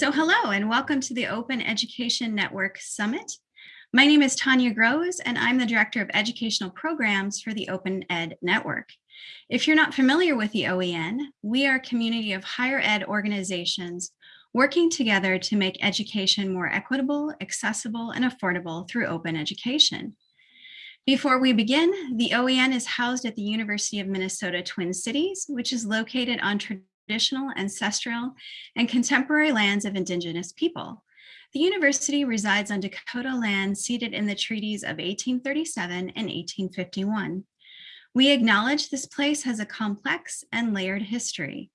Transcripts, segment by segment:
So hello and welcome to the Open Education Network Summit. My name is Tanya Groves and I'm the Director of Educational Programs for the Open Ed Network. If you're not familiar with the OEN, we are a community of higher ed organizations working together to make education more equitable, accessible, and affordable through open education. Before we begin, the OEN is housed at the University of Minnesota Twin Cities, which is located on traditional, ancestral, and contemporary lands of indigenous people. The university resides on Dakota land ceded in the treaties of 1837 and 1851. We acknowledge this place has a complex and layered history.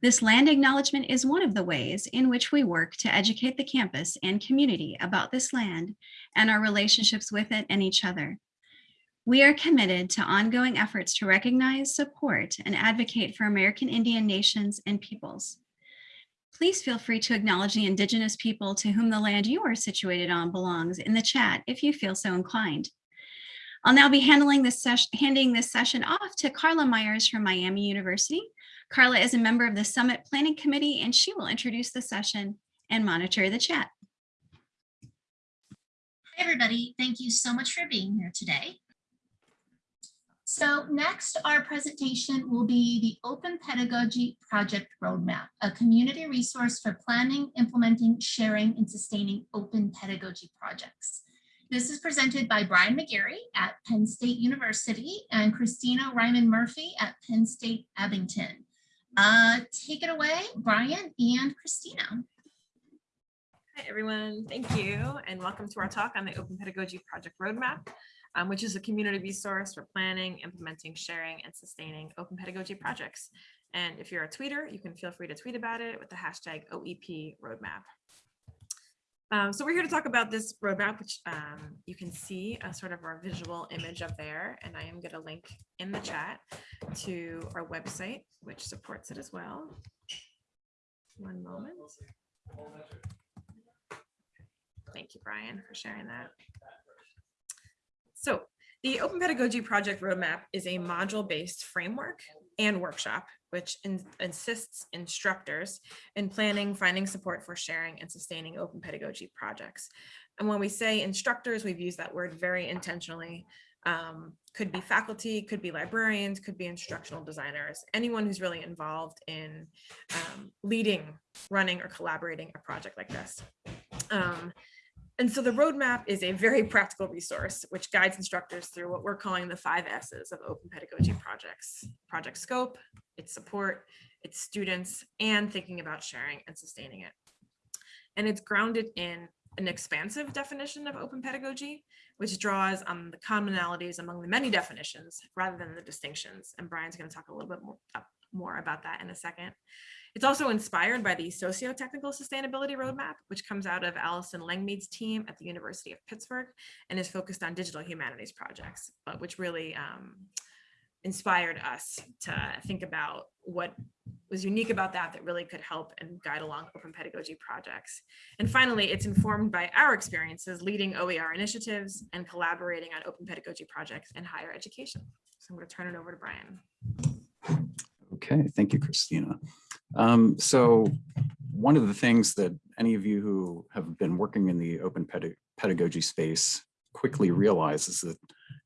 This land acknowledgement is one of the ways in which we work to educate the campus and community about this land and our relationships with it and each other. We are committed to ongoing efforts to recognize, support, and advocate for American Indian nations and peoples. Please feel free to acknowledge the Indigenous people to whom the land you are situated on belongs in the chat if you feel so inclined. I'll now be handling this handing this session off to Carla Myers from Miami University. Carla is a member of the Summit Planning Committee and she will introduce the session and monitor the chat. Hi, everybody. Thank you so much for being here today. So next, our presentation will be the Open Pedagogy Project Roadmap, a community resource for planning, implementing, sharing, and sustaining open pedagogy projects. This is presented by Brian McGarry at Penn State University and Christina Riehman Murphy at Penn State Abington. Uh, take it away, Brian and Christina. Hi, everyone. Thank you. And welcome to our talk on the Open Pedagogy Project Roadmap um, which is a community resource for planning, implementing, sharing, and sustaining open pedagogy projects. And if you're a tweeter, you can feel free to tweet about it with the hashtag OEP roadmap. Um, so we're here to talk about this roadmap, which um, you can see a sort of our visual image of there. And I am going to link in the chat to our website, which supports it as well. One moment. Thank you, Brian, for sharing that. So the Open Pedagogy Project Roadmap is a module-based framework and workshop, which in, assists instructors in planning, finding support for sharing and sustaining open pedagogy projects. And when we say instructors, we've used that word very intentionally. Um, could be faculty, could be librarians, could be instructional designers, anyone who's really involved in um, leading, running, or collaborating a project like this. Um, and so the roadmap is a very practical resource which guides instructors through what we're calling the five S's of open pedagogy projects, project scope, its support, its students, and thinking about sharing and sustaining it. And it's grounded in an expansive definition of open pedagogy, which draws on the commonalities among the many definitions rather than the distinctions. And Brian's going to talk a little bit more, uh, more about that in a second. It's also inspired by the socio-technical sustainability roadmap, which comes out of Alison Langmead's team at the University of Pittsburgh and is focused on digital humanities projects, but which really um, inspired us to think about what was unique about that that really could help and guide along open pedagogy projects. And finally, it's informed by our experiences leading OER initiatives and collaborating on open pedagogy projects in higher education. So I'm going to turn it over to Brian. Okay, thank you, Christina. Um, so one of the things that any of you who have been working in the open pedagogy space quickly realize is that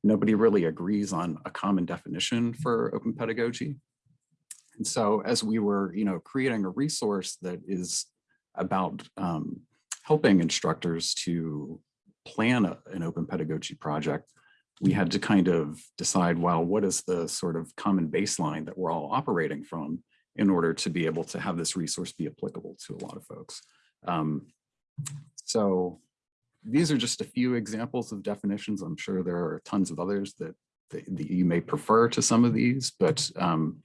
nobody really agrees on a common definition for open pedagogy. And so as we were, you know, creating a resource that is about um, helping instructors to plan a, an open pedagogy project, we had to kind of decide, well, what is the sort of common baseline that we're all operating from in order to be able to have this resource be applicable to a lot of folks. Um, so these are just a few examples of definitions. I'm sure there are tons of others that, that, that you may prefer to some of these, but um,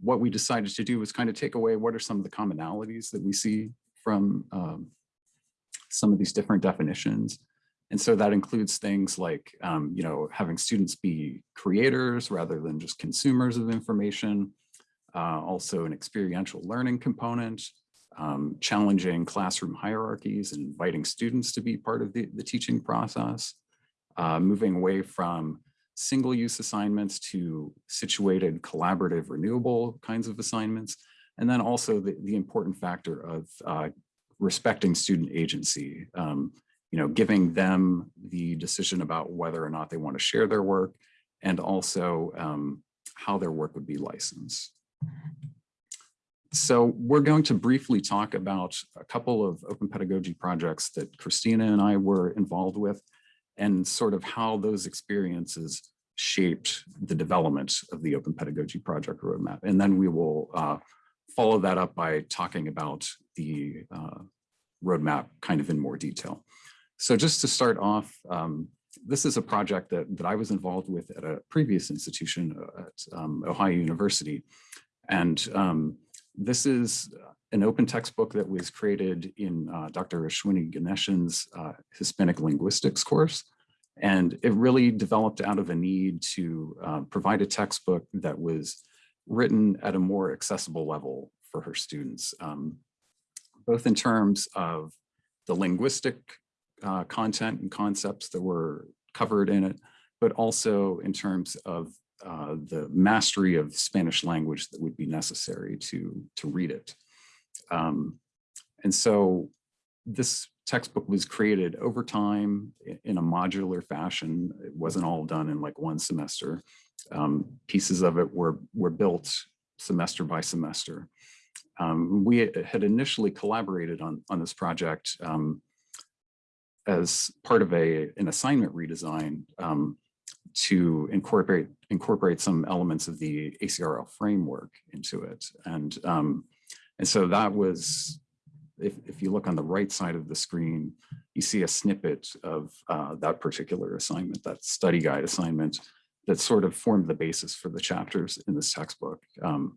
what we decided to do was kind of take away what are some of the commonalities that we see from um, some of these different definitions. And so that includes things like, um, you know, having students be creators rather than just consumers of information, uh, also an experiential learning component, um, challenging classroom hierarchies and inviting students to be part of the, the teaching process, uh, moving away from single-use assignments to situated, collaborative, renewable kinds of assignments, and then also the, the important factor of uh, respecting student agency, um, you know, giving them the decision about whether or not they want to share their work and also um, how their work would be licensed. So we're going to briefly talk about a couple of open pedagogy projects that Christina and I were involved with and sort of how those experiences shaped the development of the open pedagogy project roadmap. And then we will uh, follow that up by talking about the uh, roadmap kind of in more detail. So just to start off, um, this is a project that, that I was involved with at a previous institution uh, at um, Ohio University. And um, this is an open textbook that was created in uh, Dr. Ashwini Ganeshan's uh, Hispanic linguistics course. And it really developed out of a need to uh, provide a textbook that was written at a more accessible level for her students, um, both in terms of the linguistic uh, content and concepts that were covered in it, but also in terms of uh, the mastery of Spanish language that would be necessary to, to read it. Um, and so this textbook was created over time in a modular fashion. It wasn't all done in like one semester. Um, pieces of it were, were built semester by semester. Um, we had initially collaborated on, on this project um, as part of a, an assignment redesign um, to incorporate incorporate some elements of the ACRL framework into it. And, um, and so that was, if, if you look on the right side of the screen, you see a snippet of uh, that particular assignment, that study guide assignment that sort of formed the basis for the chapters in this textbook. Um,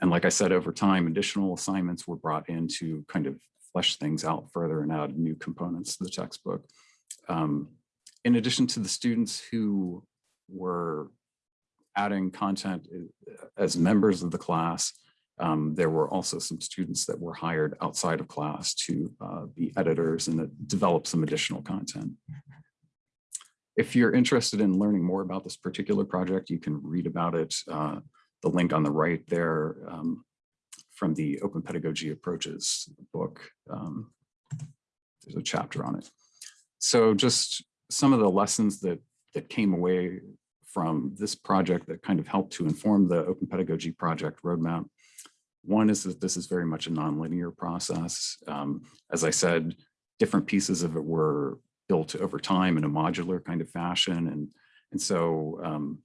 and like I said, over time, additional assignments were brought in to kind of flesh things out further and add new components to the textbook. Um, in addition to the students who were adding content uh, as members of the class, um, there were also some students that were hired outside of class to uh, be editors and develop some additional content. If you're interested in learning more about this particular project, you can read about it. Uh, the link on the right there um, from the Open Pedagogy Approaches book. Um, there's a chapter on it. So just some of the lessons that, that came away from this project that kind of helped to inform the Open Pedagogy Project roadmap. One is that this is very much a nonlinear process. Um, as I said, different pieces of it were built over time in a modular kind of fashion. And, and so um,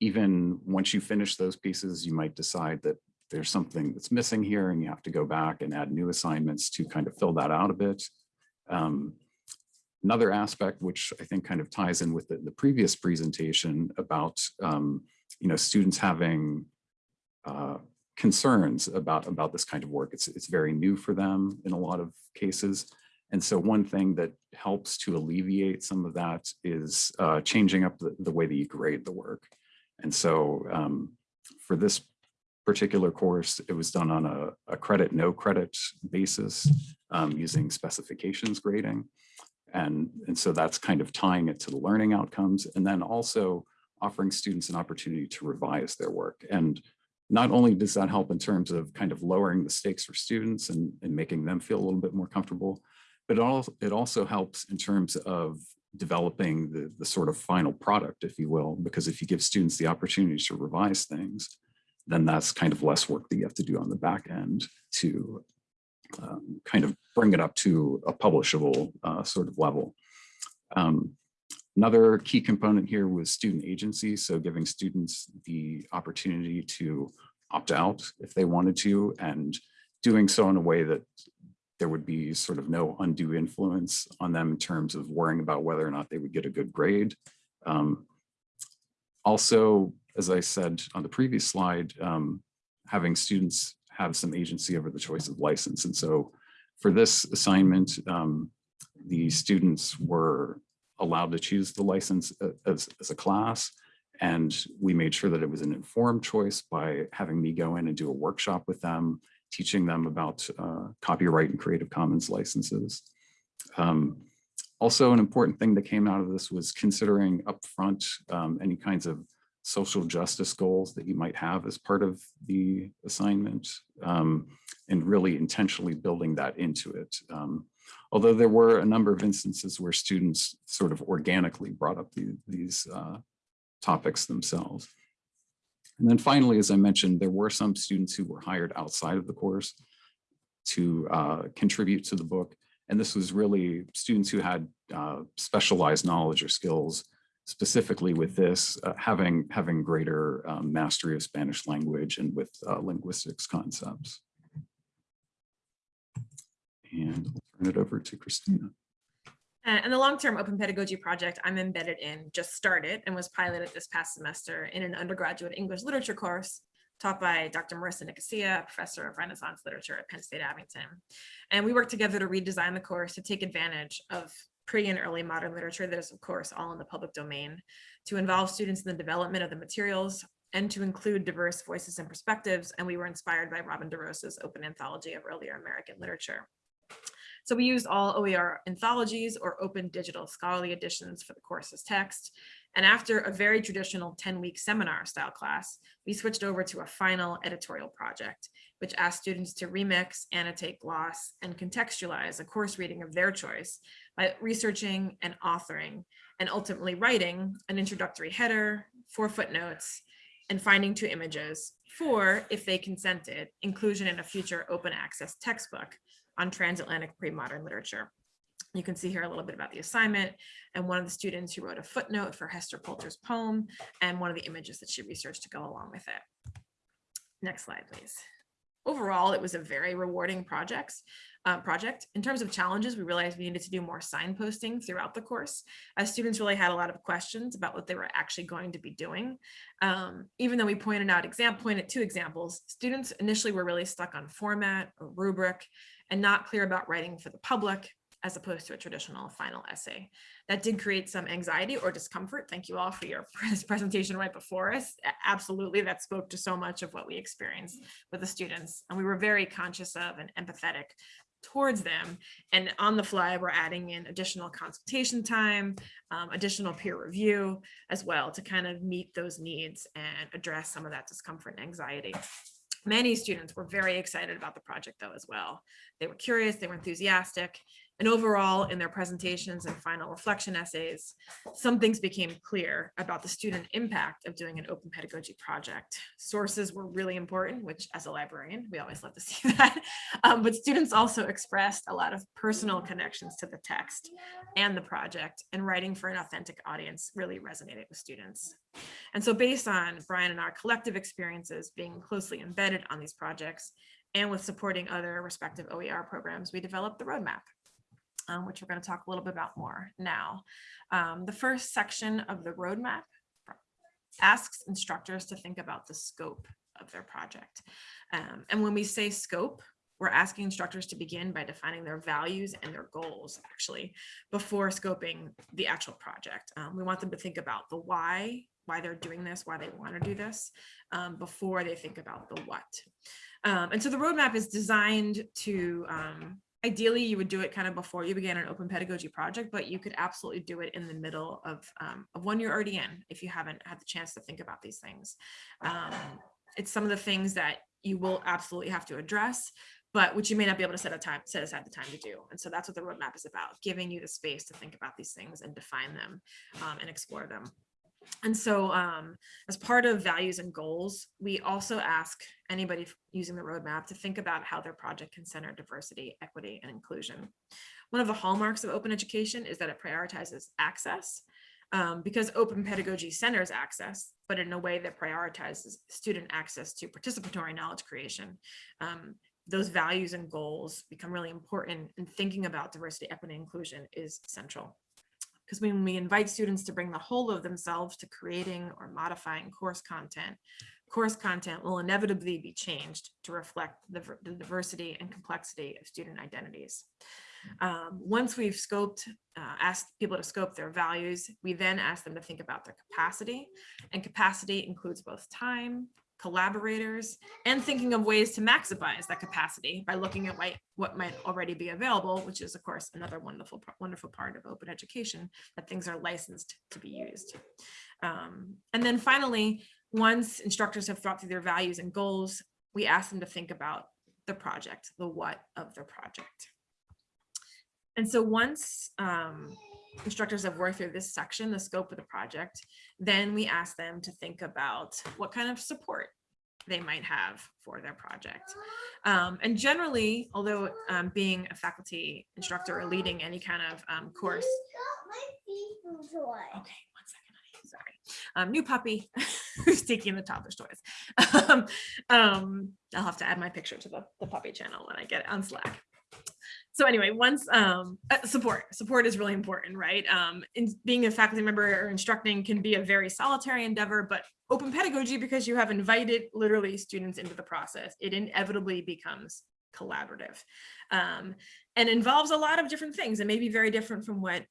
even once you finish those pieces, you might decide that there's something that's missing here and you have to go back and add new assignments to kind of fill that out a bit. Um, another aspect, which I think kind of ties in with the, the previous presentation about, um, you know, students having uh, concerns about, about this kind of work. It's, it's very new for them in a lot of cases. And so one thing that helps to alleviate some of that is uh, changing up the, the way that you grade the work. And so um, for this particular course, it was done on a, a credit, no credit basis um, using specifications grading. And, and so that's kind of tying it to the learning outcomes and then also offering students an opportunity to revise their work. And not only does that help in terms of kind of lowering the stakes for students and, and making them feel a little bit more comfortable, but it also, it also helps in terms of developing the, the sort of final product, if you will, because if you give students the opportunity to revise things, then that's kind of less work that you have to do on the back end to um, kind of bring it up to a publishable uh, sort of level. Um, another key component here was student agency. So giving students the opportunity to opt out if they wanted to and doing so in a way that there would be sort of no undue influence on them in terms of worrying about whether or not they would get a good grade. Um, also, as I said on the previous slide, um, having students have some agency over the choice of license. And so for this assignment, um, the students were allowed to choose the license as, as a class. And we made sure that it was an informed choice by having me go in and do a workshop with them, teaching them about uh, copyright and Creative Commons licenses. Um, also, an important thing that came out of this was considering upfront um, any kinds of social justice goals that you might have as part of the assignment um, and really intentionally building that into it. Um, although there were a number of instances where students sort of organically brought up the, these uh, topics themselves. And then finally, as I mentioned, there were some students who were hired outside of the course to uh, contribute to the book. And this was really students who had uh, specialized knowledge or skills specifically with this, uh, having, having greater um, mastery of Spanish language and with uh, linguistics concepts. And I'll turn it over to Christina. Uh, And the long-term open pedagogy project I'm embedded in just started and was piloted this past semester in an undergraduate English literature course taught by Dr. Marissa Nicosia, professor of Renaissance literature at Penn State Abington. And we worked together to redesign the course to take advantage of pre and early modern literature that is of course all in the public domain, to involve students in the development of the materials and to include diverse voices and perspectives. And we were inspired by Robin DeRosa's open anthology of earlier American literature. So we used all OER anthologies or open digital scholarly editions for the course's text. And after a very traditional 10 week seminar style class, we switched over to a final editorial project, which asked students to remix, annotate, gloss, and contextualize a course reading of their choice by researching and authoring and ultimately writing an introductory header, four footnotes, and finding two images for, if they consented, inclusion in a future open access textbook on transatlantic pre-modern literature. You can see here a little bit about the assignment and one of the students who wrote a footnote for Hester Pulter's poem and one of the images that she researched to go along with it. Next slide, please. Overall, it was a very rewarding project. Uh, project. In terms of challenges, we realized we needed to do more signposting throughout the course as students really had a lot of questions about what they were actually going to be doing. Um, even though we pointed out exam pointed two examples, students initially were really stuck on format or rubric and not clear about writing for the public as opposed to a traditional final essay. That did create some anxiety or discomfort. Thank you all for your presentation right before us. Absolutely, that spoke to so much of what we experienced with the students. And we were very conscious of and empathetic towards them. And on the fly, we're adding in additional consultation time, um, additional peer review as well to kind of meet those needs and address some of that discomfort and anxiety. Many students were very excited about the project though as well. They were curious, they were enthusiastic, and overall, in their presentations and final reflection essays, some things became clear about the student impact of doing an open pedagogy project. Sources were really important, which as a librarian, we always love to see that. Um, but students also expressed a lot of personal connections to the text and the project, and writing for an authentic audience really resonated with students. And so based on Brian and our collective experiences being closely embedded on these projects, and with supporting other respective OER programs, we developed the roadmap um, which we're going to talk a little bit about more now. Um, the first section of the roadmap asks instructors to think about the scope of their project. Um, and when we say scope, we're asking instructors to begin by defining their values and their goals actually before scoping the actual project. Um, we want them to think about the why, why they're doing this, why they want to do this um, before they think about the what. Um, and so the roadmap is designed to um, ideally you would do it kind of before you began an open pedagogy project, but you could absolutely do it in the middle of, um, of one you're already in if you haven't had the chance to think about these things. Um, it's some of the things that you will absolutely have to address, but which you may not be able to set a time, set aside the time to do. And so that's what the roadmap is about, giving you the space to think about these things and define them um, and explore them. And so um, as part of values and goals, we also ask anybody using the roadmap to think about how their project can center diversity, equity, and inclusion. One of the hallmarks of open education is that it prioritizes access um, because open pedagogy centers access, but in a way that prioritizes student access to participatory knowledge creation. Um, those values and goals become really important and thinking about diversity, equity, and inclusion is central because when we invite students to bring the whole of themselves to creating or modifying course content, course content will inevitably be changed to reflect the, the diversity and complexity of student identities. Um, once we've scoped, uh, asked people to scope their values, we then ask them to think about their capacity. And capacity includes both time collaborators, and thinking of ways to maximize that capacity by looking at what, what might already be available, which is of course another wonderful, wonderful part of open education, that things are licensed to be used. Um, and then finally, once instructors have thought through their values and goals, we ask them to think about the project, the what of the project. And so once um, instructors have worked through this section, the scope of the project, then we ask them to think about what kind of support they might have for their project. Um, and generally, although um, being a faculty instructor or leading any kind of um, course, okay, one second, sorry. Um, new puppy who's taking the toddler's toys. Um, um, I'll have to add my picture to the, the puppy channel when I get it on Slack. So anyway, once um, uh, support, support is really important, right? Um, in being a faculty member or instructing can be a very solitary endeavor, but open pedagogy, because you have invited literally students into the process, it inevitably becomes collaborative um, and involves a lot of different things. It may be very different from what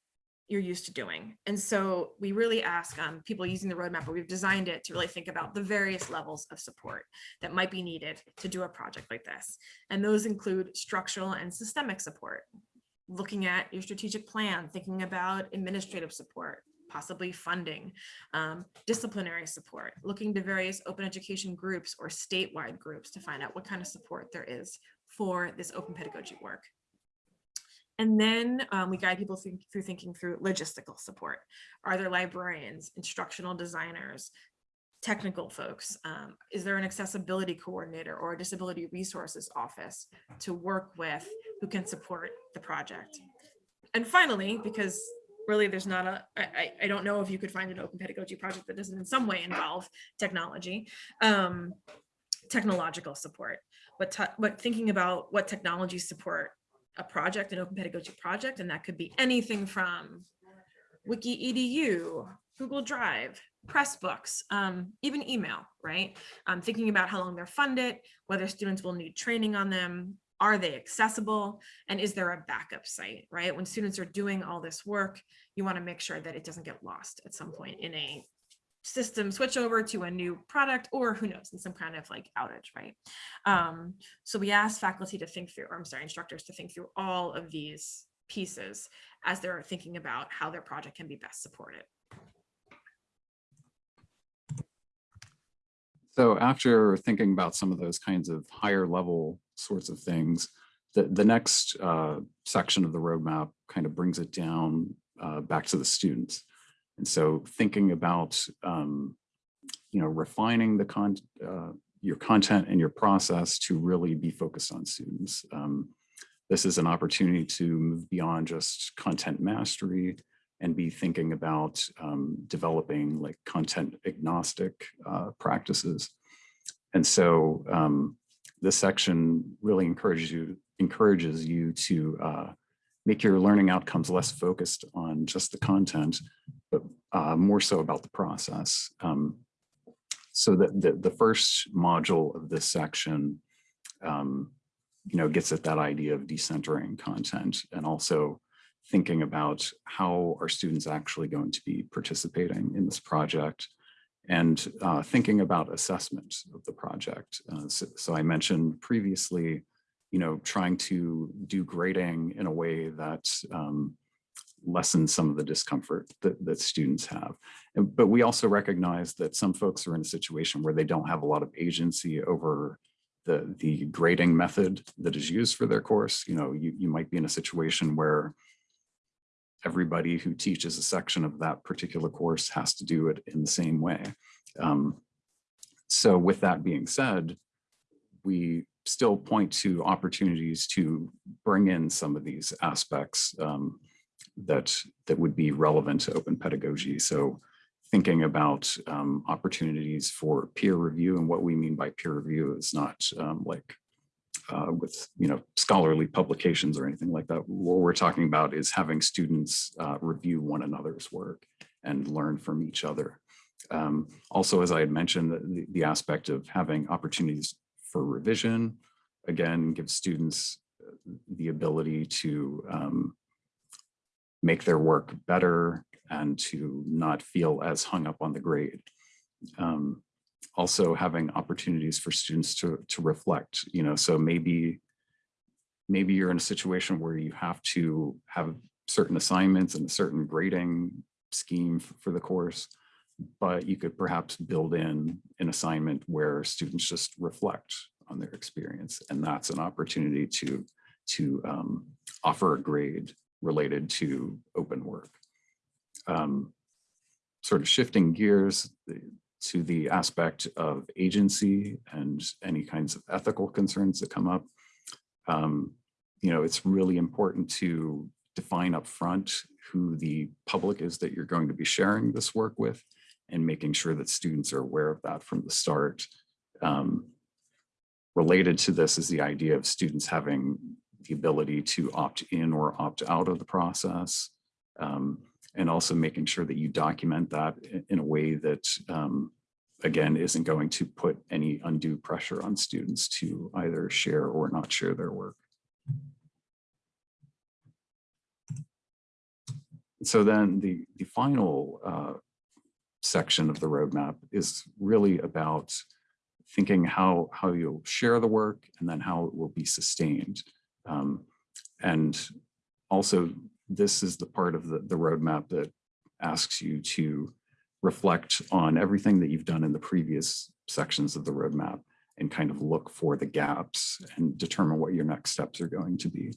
you're used to doing. And so we really ask um, people using the roadmap, but we've designed it to really think about the various levels of support that might be needed to do a project like this. And those include structural and systemic support, looking at your strategic plan, thinking about administrative support, possibly funding, um, disciplinary support, looking to various open education groups or statewide groups to find out what kind of support there is for this open pedagogy work. And then um, we guide people through, through thinking through logistical support. Are there librarians, instructional designers, technical folks? Um, is there an accessibility coordinator or a disability resources office to work with who can support the project? And finally, because really there's not a, I, I don't know if you could find an open pedagogy project that doesn't in some way involve technology, um, technological support, but, but thinking about what technology support a project, an open pedagogy project, and that could be anything from Wiki EDU, Google Drive, Pressbooks, um, even email, right? Um, thinking about how long they're funded, whether students will need training on them, are they accessible, and is there a backup site, right? When students are doing all this work, you wanna make sure that it doesn't get lost at some point in a system switch over to a new product or who knows in some kind of like outage right um, so we ask faculty to think through or i'm sorry instructors to think through all of these pieces as they're thinking about how their project can be best supported So after thinking about some of those kinds of higher level sorts of things, the, the next uh, section of the roadmap kind of brings it down uh, back to the students. And so thinking about, um, you know, refining the con uh, your content and your process to really be focused on students. Um, this is an opportunity to move beyond just content mastery and be thinking about um, developing like content agnostic uh, practices. And so um, this section really encourages you encourages you to uh, make your learning outcomes less focused on just the content, but uh, more so about the process. Um, so that the, the first module of this section, um, you know, gets at that idea of decentering content and also thinking about how are students actually going to be participating in this project and uh, thinking about assessment of the project. Uh, so, so I mentioned previously, you know, trying to do grading in a way that um, lessens some of the discomfort that, that students have. And, but we also recognize that some folks are in a situation where they don't have a lot of agency over the, the grading method that is used for their course. You know, you, you might be in a situation where everybody who teaches a section of that particular course has to do it in the same way. Um, so with that being said, we still point to opportunities to bring in some of these aspects um, that that would be relevant to open pedagogy. So thinking about um, opportunities for peer review and what we mean by peer review is not um, like uh, with you know scholarly publications or anything like that. What we're talking about is having students uh, review one another's work and learn from each other. Um, also, as I had mentioned, the, the aspect of having opportunities for revision, again, gives students uh, the ability to um, make their work better and to not feel as hung up on the grade. Um, also having opportunities for students to, to reflect, you know, so maybe, maybe you're in a situation where you have to have certain assignments and a certain grading scheme for the course, but you could perhaps build in an assignment where students just reflect on their experience. And that's an opportunity to, to um, offer a grade related to open work. Um, Sort of shifting gears to the aspect of agency and any kinds of ethical concerns that come up. Um, You know, it's really important to define upfront who the public is that you're going to be sharing this work with and making sure that students are aware of that from the start. Um, Related to this is the idea of students having the ability to opt in or opt out of the process. um, And also making sure that you document that in a way that, um, again, isn't going to put any undue pressure on students to either share or not share their work. So then the, the final uh, section of the roadmap is really about thinking how, how you'll share the work and then how it will be sustained. Um, And also, this is the part of the, the roadmap that asks you to reflect on everything that you've done in the previous sections of the roadmap and kind of look for the gaps and determine what your next steps are going to be.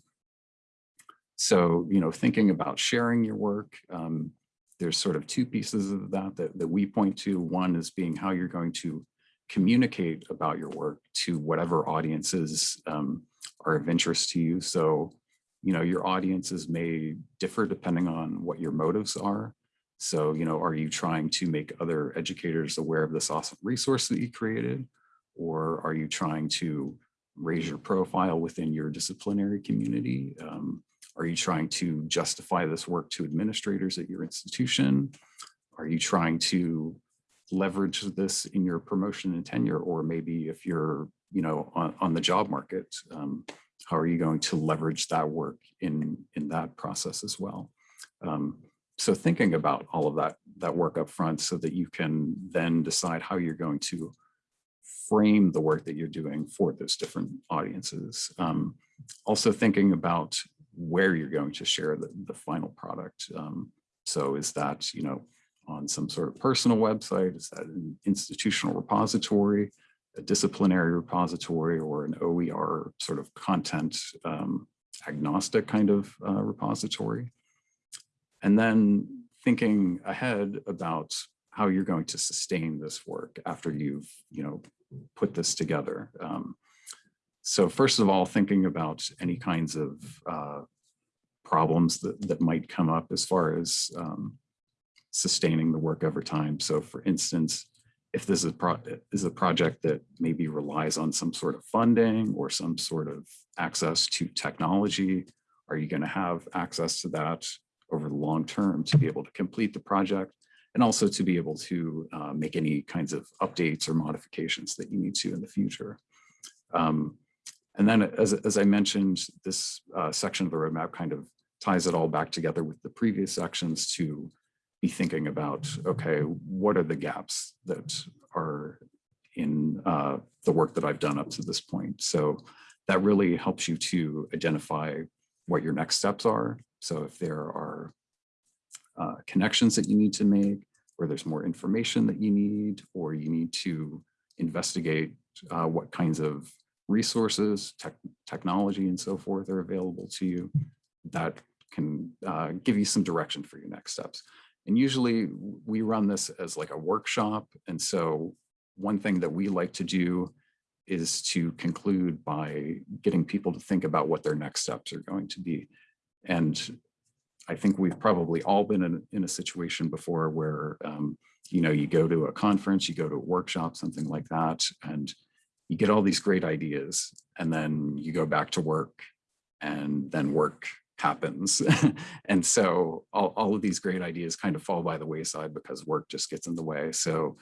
So, you know, thinking about sharing your work, um, there's sort of two pieces of that, that that we point to. One is being how you're going to communicate about your work to whatever audiences um, are of interest to you. So, you know, your audiences may differ depending on what your motives are. So, you know, are you trying to make other educators aware of this awesome resource that you created? Or are you trying to raise your profile within your disciplinary community? Um, are you trying to justify this work to administrators at your institution? Are you trying to leverage this in your promotion and tenure? Or maybe if you're, you know, on, on the job market, um, how are you going to leverage that work in, in that process as well? Um, so thinking about all of that, that work up front so that you can then decide how you're going to frame the work that you're doing for those different audiences. Um, also thinking about where you're going to share the, the final product. Um, so is that, you know, on some sort of personal website? Is that an institutional repository, a disciplinary repository, or an OER sort of content um, agnostic kind of uh, repository? And then thinking ahead about how you're going to sustain this work after you've, you know, put this together. Um, so first of all, thinking about any kinds of uh, problems that, that might come up as far as um, sustaining the work over time. So for instance, if this is is a project that maybe relies on some sort of funding or some sort of access to technology, are you going to have access to that over the long term to be able to complete the project? And also to be able to uh, make any kinds of updates or modifications that you need to in the future. Um, and then as, as I mentioned, this uh, section of the roadmap kind of ties it all back together with the previous sections to be thinking about, okay, what are the gaps that are in uh, the work that I've done up to this point? So that really helps you to identify what your next steps are. So if there are uh, connections that you need to make, or there's more information that you need, or you need to investigate uh, what kinds of resources, tech, technology, and so forth are available to you, that can uh, give you some direction for your next steps. And usually we run this as like a workshop. And so one thing that we like to do is to conclude by getting people to think about what their next steps are going to be. And I think we've probably all been in, in a situation before where, um, you know, you go to a conference, you go to a workshop, something like that, and you get all these great ideas, and then you go back to work, and then work happens. and so all, all of these great ideas kind of fall by the wayside because work just gets in the way. So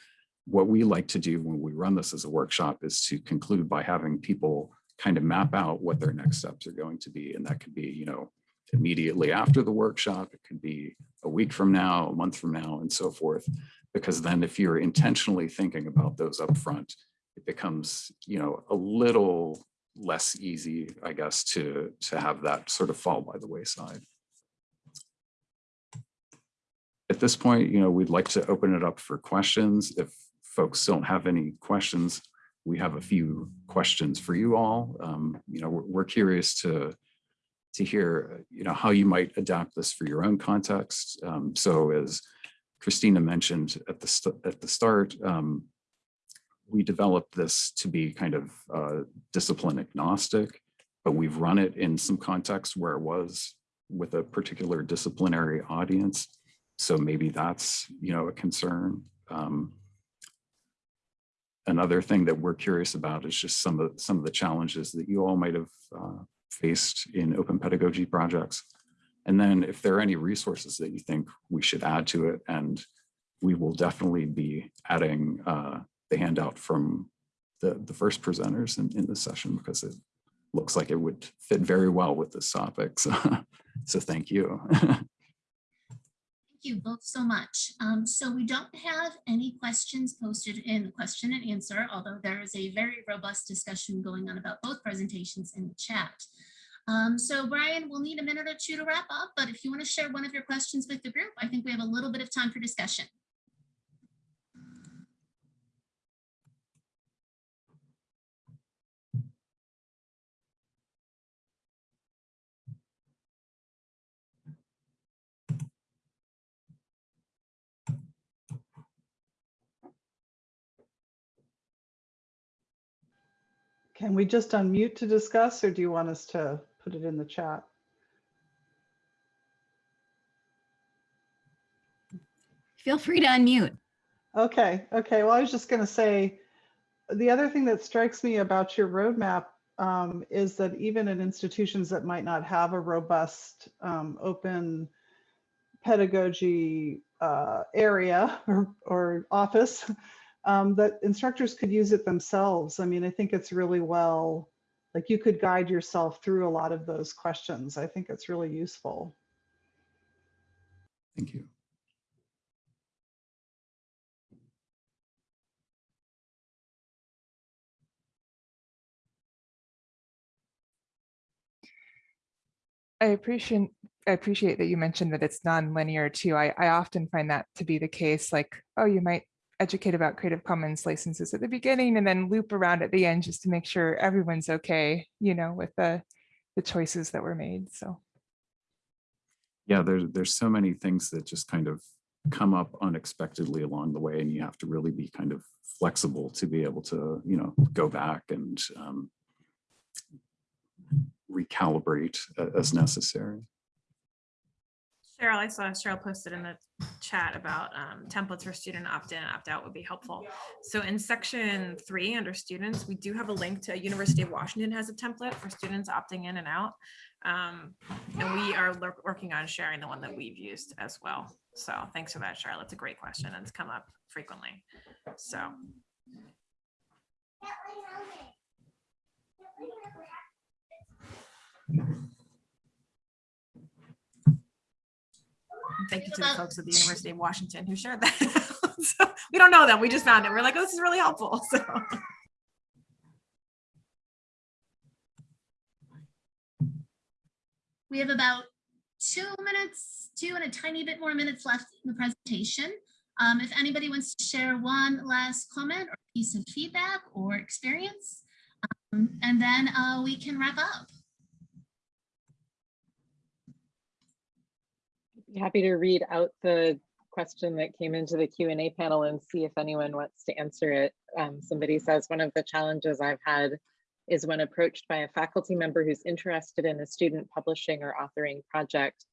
what we like to do when we run this as a workshop is to conclude by having people kind of map out what their next steps are going to be. And that could be, you know, immediately after the workshop. It could be a week from now, a month from now, and so forth. Because then if you're intentionally thinking about those upfront, it becomes, you know, a little less easy, I guess, to, to have that sort of fall by the wayside. At this point, you know, we'd like to open it up for questions. If folks don't have any questions, we have a few questions for you all. Um, you know, we're, we're curious to to hear, you know, how you might adapt this for your own context. Um, so as Christina mentioned at the at the start, um, we developed this to be kind of uh, discipline agnostic, but we've run it in some context where it was with a particular disciplinary audience. So maybe that's, you know, a concern. Um, another thing that we're curious about is just some of some of the challenges that you all might have uh, faced in open pedagogy projects. And then if there are any resources that you think we should add to it, and we will definitely be adding uh, the handout from the, the first presenters in, in this session because it looks like it would fit very well with this topic. So, so thank you. Thank you both so much. Um, so we don't have any questions posted in the question and answer, although there is a very robust discussion going on about both presentations in the chat. Um, so Brian, we'll need a minute or two to wrap up, but if you want to share one of your questions with the group, I think we have a little bit of time for discussion. Can we just unmute to discuss or do you want us to put it in the chat? Feel free to unmute. Okay, okay. Well, I was just going to say, the other thing that strikes me about your roadmap um, is that even in institutions that might not have a robust um, open pedagogy uh, area or, or office, um, that instructors could use it themselves. I mean, I think it's really well, like you could guide yourself through a lot of those questions. I think it's really useful. Thank you. I appreciate I appreciate that you mentioned that it's non-linear too. I, I often find that to be the case, like, oh, you might educate about Creative Commons licenses at the beginning and then loop around at the end just to make sure everyone's okay, you know, with the the choices that were made. So Yeah, there's there's so many things that just kind of come up unexpectedly along the way and you have to really be kind of flexible to be able to, you know, go back and um, recalibrate as necessary. Cheryl, I saw Cheryl posted in the chat about um, templates for student opt-in and opt-out would be helpful. So in section three, under students, we do have a link to University of Washington has a template for students opting in and out. Um, and we are working on sharing the one that we've used as well. So thanks for that, Cheryl. It's a great question and it's come up frequently. So. Thank you to the folks at the University of Washington who shared that. So, We don't know them. We just found it. We're like, oh, this is really helpful. So. We have about two minutes, two and a tiny bit more minutes left in the presentation. Um, if anybody wants to share one last comment or piece of feedback or experience, um, and then uh, we can wrap up. Happy to read out the question that came into the Q and A panel and see if anyone wants to answer it. Um, somebody says one of the challenges I've had is when approached by a faculty member who's interested in a student publishing or authoring project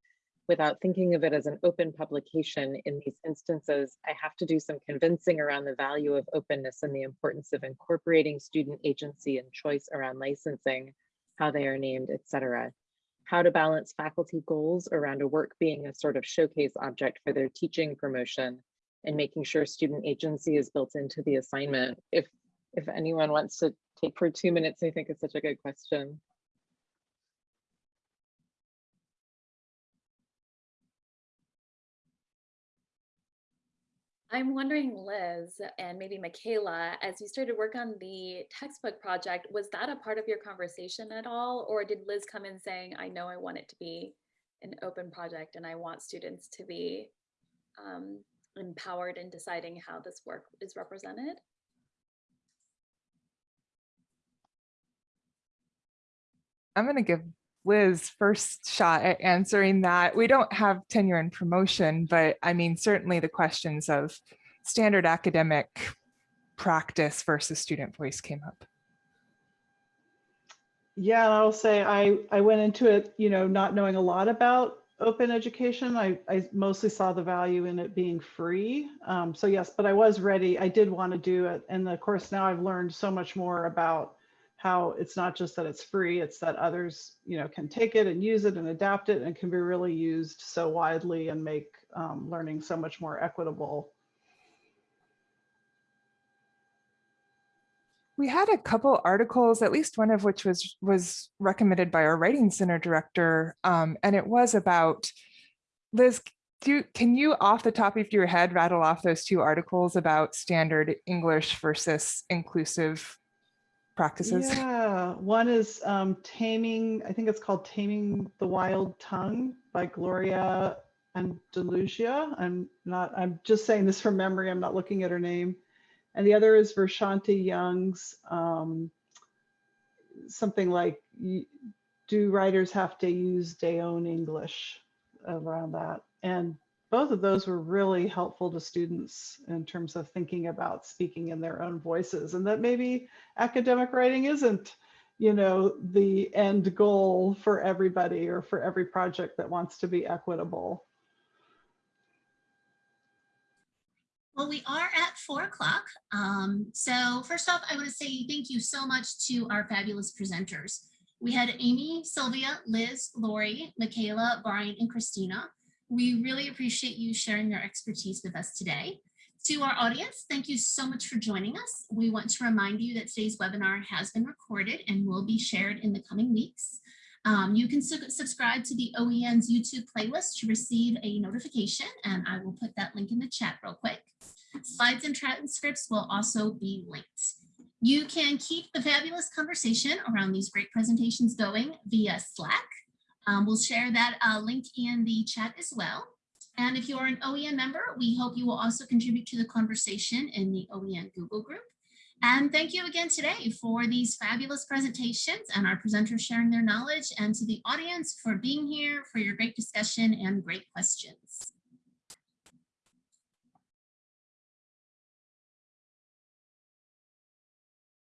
without thinking of it as an open publication in these instances, I have to do some convincing around the value of openness and the importance of incorporating student agency and choice around licensing, how they are named, etc how to balance faculty goals around a work being a sort of showcase object for their teaching promotion and making sure student agency is built into the assignment. If, if anyone wants to take for two minutes, I think it's such a good question. I'm wondering, Liz, and maybe Michaela, as you started work on the textbook project, was that a part of your conversation at all? Or did Liz come in saying, I know I want it to be an open project and I want students to be um, empowered in deciding how this work is represented? I'm going to give Liz first shot at answering that. We don't have tenure and promotion, but I mean, certainly the questions of standard academic practice versus student voice came up. Yeah, and I'll say I, I went into it, you know, not knowing a lot about open education. I, I mostly saw the value in it being free. Um, so yes, but I was ready. I did want to do it. And of course, now I've learned so much more about how it's not just that it's free, it's that others, you know, can take it and use it and adapt it and can be really used so widely and make um, learning so much more equitable. We had a couple articles, at least one of which was was recommended by our writing center director, um, and it was about Liz. Do can you, off the top of your head, rattle off those two articles about standard English versus inclusive practices? Yeah, one is um, Taming, I think it's called Taming the Wild Tongue by Gloria Anzaldúa. I'm not, I'm just saying this from memory. I'm not looking at her name. And the other is Vershanti Young's um, something like, do writers have to use their own English around that? And both of those were really helpful to students in terms of thinking about speaking in their own voices and that maybe academic writing isn't you know the end goal for everybody or for every project that wants to be equitable Well, we are at four o'clock. Um, so first off, I want to say thank you so much to our fabulous presenters. We had Amy, Sylvia, Liz, Lori, Michaela, Brian, and Christina. We really appreciate you sharing your expertise with us today. To our audience, thank you so much for joining us. We want to remind you that today's webinar has been recorded and will be shared in the coming weeks. Um, you can su subscribe to the OEN's YouTube playlist to receive a notification, and I will put that link in the chat real quick. Slides and transcripts will also be linked. You can keep the fabulous conversation around these great presentations going via Slack. Um, we'll share that uh, link in the chat as well. And if you're an OEN member, we hope you will also contribute to the conversation in the OEN Google group. And thank you again today for these fabulous presentations and our presenters sharing their knowledge and to the audience for being here, for your great discussion and great questions.